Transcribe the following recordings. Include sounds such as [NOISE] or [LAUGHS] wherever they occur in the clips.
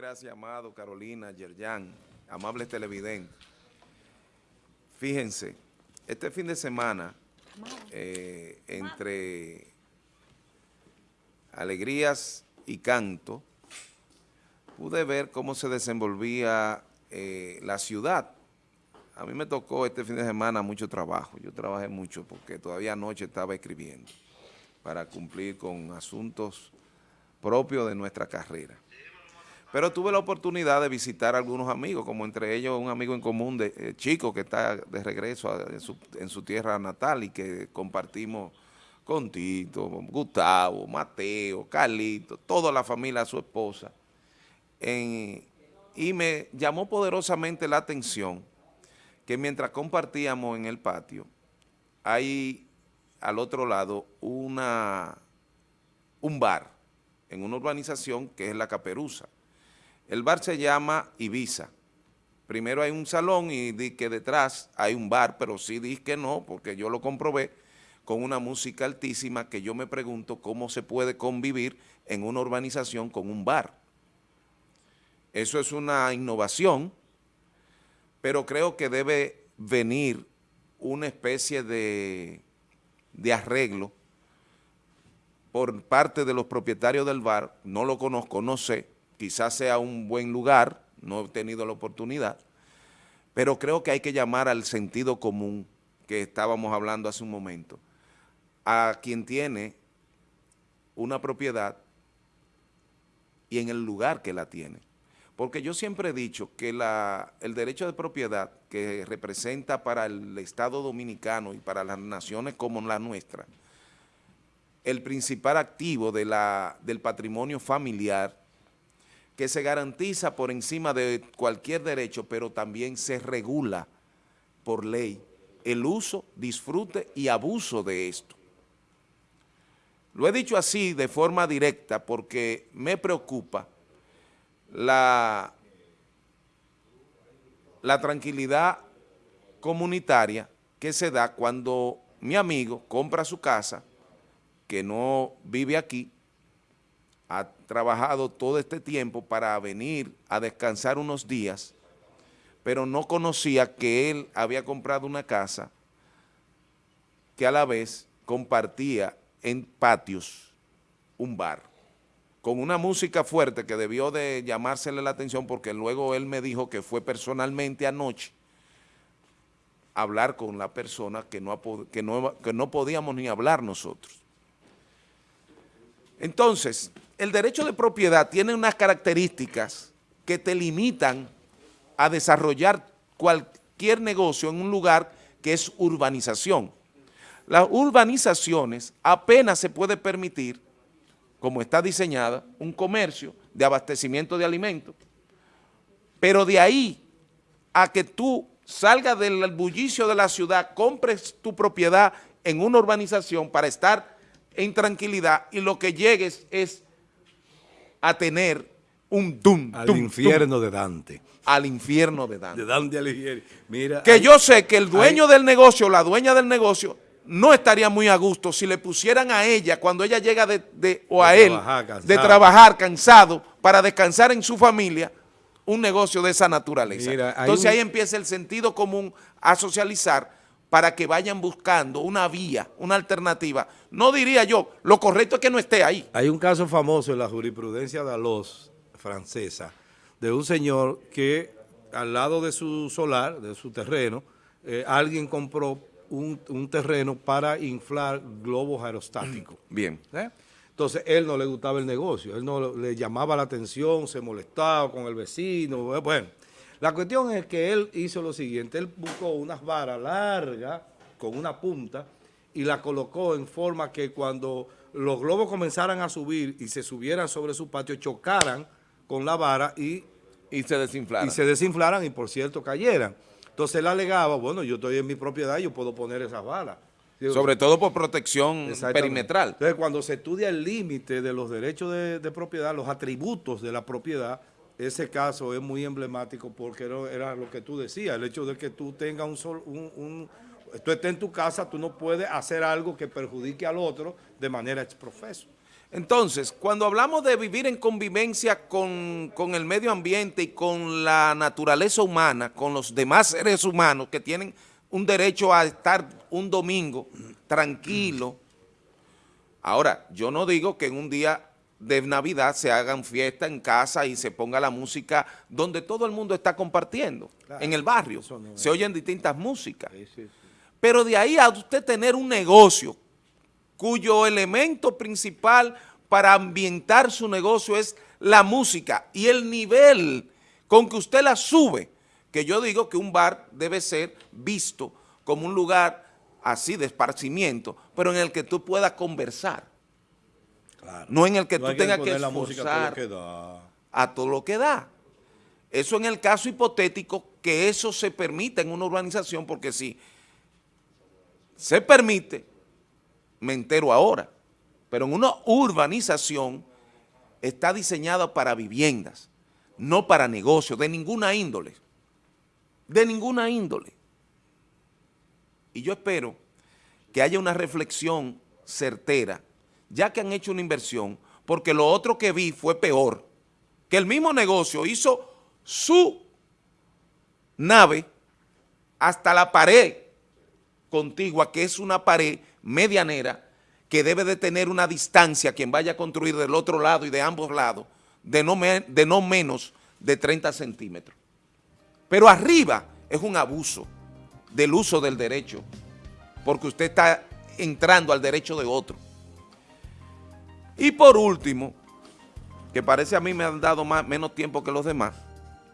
gracias, Amado, Carolina, Yerjan, amables televidentes. Fíjense, este fin de semana, eh, entre alegrías y canto, pude ver cómo se desenvolvía eh, la ciudad. A mí me tocó este fin de semana mucho trabajo. Yo trabajé mucho porque todavía anoche estaba escribiendo para cumplir con asuntos propios de nuestra carrera. Pero tuve la oportunidad de visitar algunos amigos, como entre ellos un amigo en común de eh, Chico, que está de regreso en, su, tierra natal y que compartimos con Tito, Gustavo, Mateo, Carlito, toda la familia, su esposa. y me llamó poderosamente la atención que mientras compartíamos en el patio, hay al otro lado una, un bar en una urbanización que es La Caperuza el bar se llama Ibiza. Primero hay un salón y di que detrás hay un bar, pero sí di que no, porque yo lo comprobé con una música altísima que yo me pregunto cómo se puede convivir en una urbanización con un bar. Eso es una innovación, pero creo que debe venir una especie de, de arreglo por parte de los propietarios del bar, no lo conozco, no sé, quizás sea un buen lugar, no he tenido la oportunidad, pero creo que hay que llamar al sentido común que estábamos hablando hace un momento, a quien tiene una propiedad y en el lugar que la tiene. Porque yo siempre he dicho que el derecho de propiedad que representa para el Estado Dominicano y para las naciones como la nuestra, el principal activo del patrimonio familiar que se garantiza por encima de cualquier derecho, pero también se regula por ley el uso, disfrute y abuso de esto. Lo he dicho así de forma directa porque me preocupa la, la tranquilidad comunitaria que se da cuando mi amigo compra su casa, que no vive aquí, ha trabajado todo este tiempo para venir a descansar unos días, pero no conocía que él había comprado una casa que a la vez compartía en patios un bar, con una música fuerte que debió de llamársele la atención porque luego él me dijo que fue personalmente anoche a hablar con la persona que no, que no, que no podíamos ni hablar nosotros. Entonces, el derecho de propiedad tiene unas características que te limitan a desarrollar cualquier negocio en un lugar que es urbanización. Las urbanizaciones apenas se puede permitir, como está diseñada, un comercio de abastecimiento de alimentos, pero de ahí a que tú salgas del bullicio de la ciudad, compres tu propiedad en una urbanización para estar en tranquilidad y lo que llegues es a tener un dum, Al infierno de Dante. Al infierno de Dante. De Dante Alighieri. Mira, que yo sé que el dueño del negocio, la dueña del negocio, no estaría muy a gusto si le pusieran a ella, cuando ella llega de, o a él, de trabajar cansado, para descansar en su familia, un negocio de esa naturaleza. Entonces ahí empieza el sentido común a socializar para que vayan buscando una vía, una alternativa. No diría yo, lo correcto es que no esté ahí. Hay un caso famoso en la jurisprudencia de Alos, francesa, de un señor que al lado de su solar, de su terreno, eh, alguien compró un, terreno para inflar globos aerostáticos. [CLEARS THROAT] Bien. ¿Eh? Entonces, él no le gustaba el negocio, él no le llamaba la atención, se molestaba con el vecino, bueno. La cuestión es que él hizo lo siguiente, él buscó unas varas largas con una punta y la colocó en forma que cuando los globos comenzaran a subir y se subieran sobre su patio, chocaran con la vara y, y se desinflaran. Y se desinflaran y por cierto cayeran. Entonces él alegaba, bueno, yo estoy en mi propiedad, yo puedo poner esas varas. Sobre todo por protección perimetral. Entonces cuando se estudia el límite de los derechos de, de propiedad, los atributos de la propiedad, ese caso es muy emblemático porque era, lo que tú decías, el hecho de que tú tengas un, sol, tú estés en tu casa, tú no puedes hacer algo que perjudique al otro de manera exprofeso. Entonces, cuando hablamos de vivir en convivencia con, con, el medio ambiente y con la naturaleza humana, con los demás seres humanos que tienen un derecho a estar un domingo tranquilo, ahora, yo no digo que en un día de Navidad se hagan fiesta en casa y se ponga la música donde todo el mundo está compartiendo, claro, en el barrio, no se oyen distintas músicas. Sí, sí, sí. Pero de ahí a usted tener un negocio cuyo elemento principal para ambientar su negocio es la música y el nivel con que usted la sube, que yo digo que un bar debe ser visto como un lugar así de esparcimiento, pero en el que tú puedas conversar. Claro. No en el que no tú tengas que, esforzar todo a todo lo que da. Eso en el caso hipotético que eso se permita en una urbanización, porque si se permite, me entero ahora, pero en una urbanización está diseñada para viviendas, no para negocios, de ninguna índole, de ninguna índole. Y yo espero que haya una reflexión certera, ya que han hecho una inversión, porque lo otro que vi fue peor, que el mismo negocio hizo su nave hasta la pared contigua, que es una pared medianera que debe de tener una distancia quien vaya a construir del otro lado y de ambos lados de no, de no menos de 30 centímetros. Pero arriba es un abuso del uso del derecho, porque usted está entrando al derecho de otro. Y por último, que parece a mí me han dado más, menos tiempo que los demás,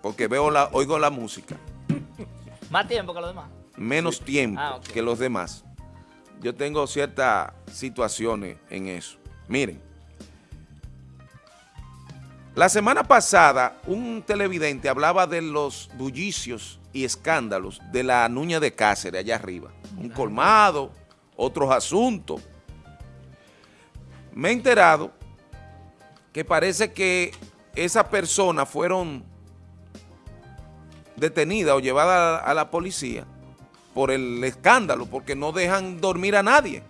porque veo la, oigo la música. [LAUGHS] ¿Más tiempo que los demás? Menos tiempo ah, okay. que los demás yo tengo ciertas situaciones en eso. Miren, la semana pasada un televidente hablaba de los bullicios y escándalos de la Nuña de Cáceres allá arriba. Un colmado, otros asuntos. Me he enterado que parece que esas personas fueron detenidas o llevadas a la policía por el escándalo, porque no dejan dormir a nadie.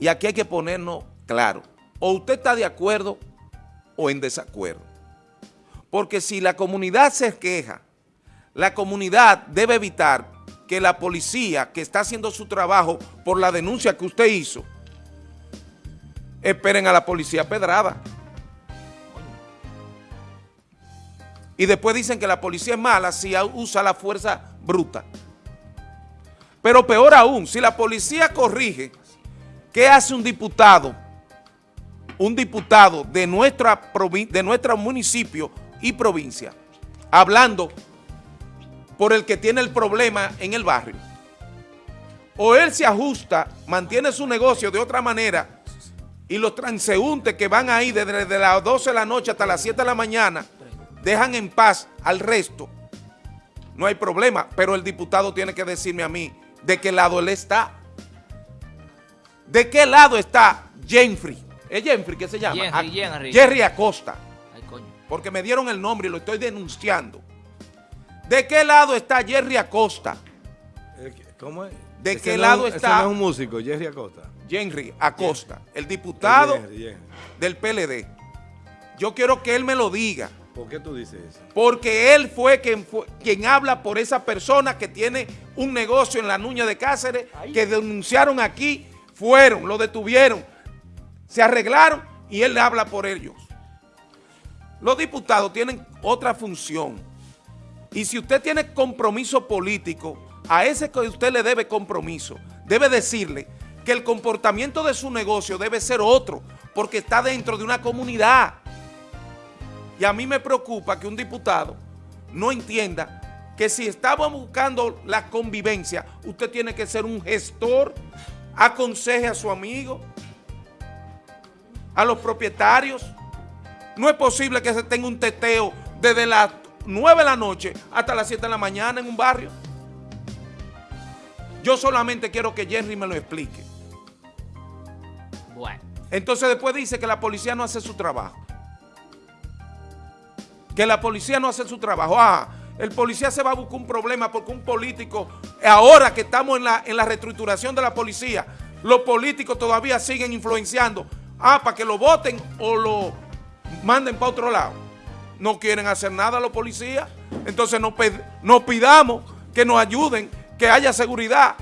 Y aquí hay que ponernos claro, o usted está de acuerdo o en desacuerdo. Porque si la comunidad se queja, la comunidad debe evitar que la policía que está haciendo su trabajo por la denuncia que usted hizo, esperen a la policía pedrada. Y después dicen que la policía es mala si usa la fuerza bruta. Pero peor aún, si la policía corrige, ¿qué hace un diputado? Un diputado de, nuestra de nuestro municipio y provincia, hablando por el que tiene el problema en el barrio. O él se ajusta, mantiene su negocio de otra manera y los transeúntes que van ahí desde las 12 de la noche hasta las 7 de la mañana dejan en paz al resto, no hay problema, pero el diputado tiene que decirme a mí de qué lado él está. ¿De qué lado está Jenfrey? ¿Es Jenfrey qué se llama? Jerry, Jerry Acosta. Ay, coño. Porque me dieron el nombre y lo estoy denunciando. ¿De qué lado está Jerry Acosta? ¿Cómo es? ¿De ese qué no, lado está? Ese no es un músico, Jerry Acosta. Jerry Acosta, el diputado Jerry, Jerry. del PLD. Yo quiero que él me lo diga. ¿Por qué tú dices eso? Porque él fue quien, fue quien habla por esa persona que tiene un negocio en la Nuña de Cáceres, Ay. que denunciaron aquí, fueron, lo detuvieron, se arreglaron y él habla por ellos. Los diputados tienen otra función. Y si usted tiene compromiso político, a ese que usted le debe compromiso, debe decirle que el comportamiento de su negocio debe ser otro, porque está dentro de una comunidad. Y a mí me preocupa que un diputado no entienda que si estamos buscando la convivencia, usted tiene que ser un gestor, aconseje a su amigo, a los propietarios. No es posible que se tenga un teteo desde las 9 de la noche hasta las 7 de la mañana en un barrio. Yo solamente quiero que Jerry me lo explique. Bueno. Entonces después dice que la policía no hace su trabajo que la policía no hace su trabajo. Ah, el policía se va a buscar un problema porque un político, ahora que estamos en la, en la reestructuración de la policía, los políticos todavía siguen influenciando, ah, para que lo voten o lo manden para otro lado. No quieren hacer nada los policías, entonces nos, nos pidamos que nos ayuden, que haya seguridad.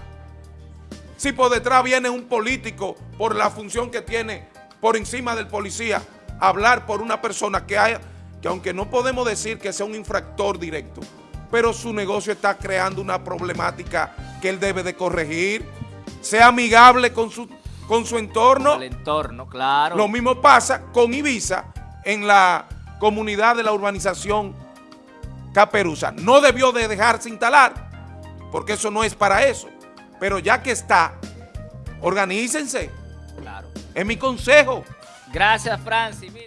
Si por detrás viene un político por la función que tiene por encima del policía, hablar por una persona que, haya, que aunque no podemos decir que sea un infractor directo, pero su negocio está creando una problemática que él debe de corregir, sea amigable con su, con su entorno. El entorno, claro. Lo mismo pasa con Ibiza en la comunidad de la urbanización Caperuza. No debió de dejarse instalar, porque eso no es para eso. Pero ya que está, organícense. Claro. Es mi consejo. Gracias, Francis.